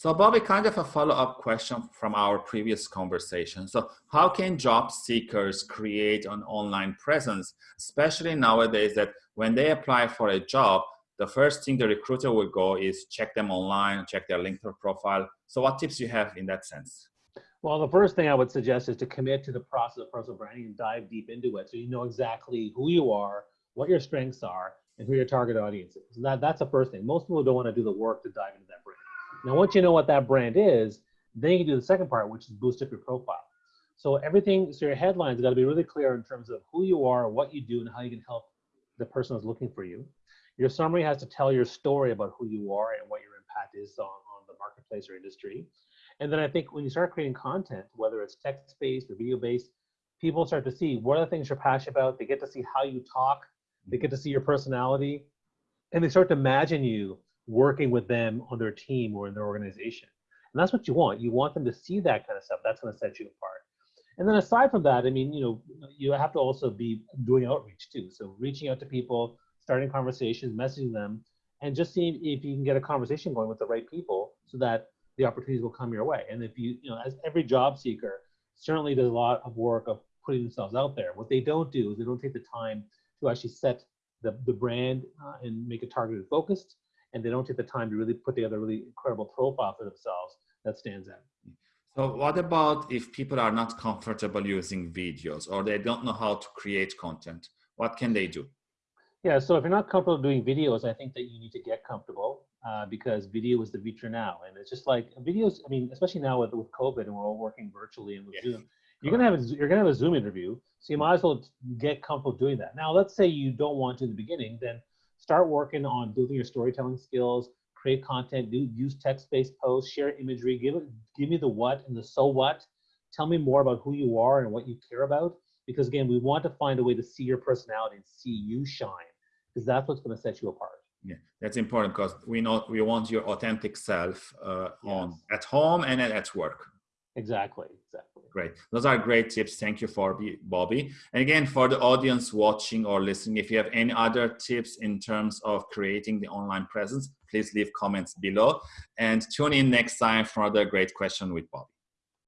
So Bobby, kind of a follow-up question from our previous conversation. So how can job seekers create an online presence, especially nowadays that when they apply for a job, the first thing the recruiter will go is check them online, check their LinkedIn profile. So what tips you have in that sense? Well, the first thing I would suggest is to commit to the process of personal branding and dive deep into it so you know exactly who you are, what your strengths are, and who your target audience is. That, that's the first thing. Most people don't want to do the work to dive into that brand. Now, once you know what that brand is, then you can do the second part, which is boost up your profile. So everything, so your headlines got to be really clear in terms of who you are, what you do, and how you can help the person who's looking for you. Your summary has to tell your story about who you are and what your impact is on, on the marketplace or industry. And then I think when you start creating content, whether it's text-based or video-based, people start to see what are the things you're passionate about. They get to see how you talk. They get to see your personality. And they start to imagine you working with them on their team or in their organization. And that's what you want. You want them to see that kind of stuff. That's going to set you apart. And then aside from that, I mean, you know, you have to also be doing outreach too. So reaching out to people, starting conversations, messaging them, and just seeing if you can get a conversation going with the right people so that the opportunities will come your way. And if you, you know, as every job seeker certainly does a lot of work of putting themselves out there. What they don't do is they don't take the time to actually set the, the brand uh, and make it targeted focused and they don't take the time to really put together a really incredible profile for themselves that stands out. So what about if people are not comfortable using videos or they don't know how to create content? What can they do? Yeah, so if you're not comfortable doing videos, I think that you need to get comfortable uh, because video is the future now. And it's just like videos, I mean, especially now with, with COVID and we're all working virtually and with yeah. Zoom, you're gonna have a, you're gonna have a Zoom interview, so you might as well get comfortable doing that. Now, let's say you don't want to in the beginning, then start working on building your storytelling skills, create content, do use text-based posts, share imagery, give it, give me the what and the so what. Tell me more about who you are and what you care about. Because again, we want to find a way to see your personality and see you shine, because that's what's going to set you apart. Yeah, that's important because we know we want your authentic self uh, yes. on at home and at work. Exactly, exactly. Great. Those are great tips. Thank you for Bobby. And again, for the audience watching or listening, if you have any other tips in terms of creating the online presence, please leave comments below and tune in next time for another great question with Bobby.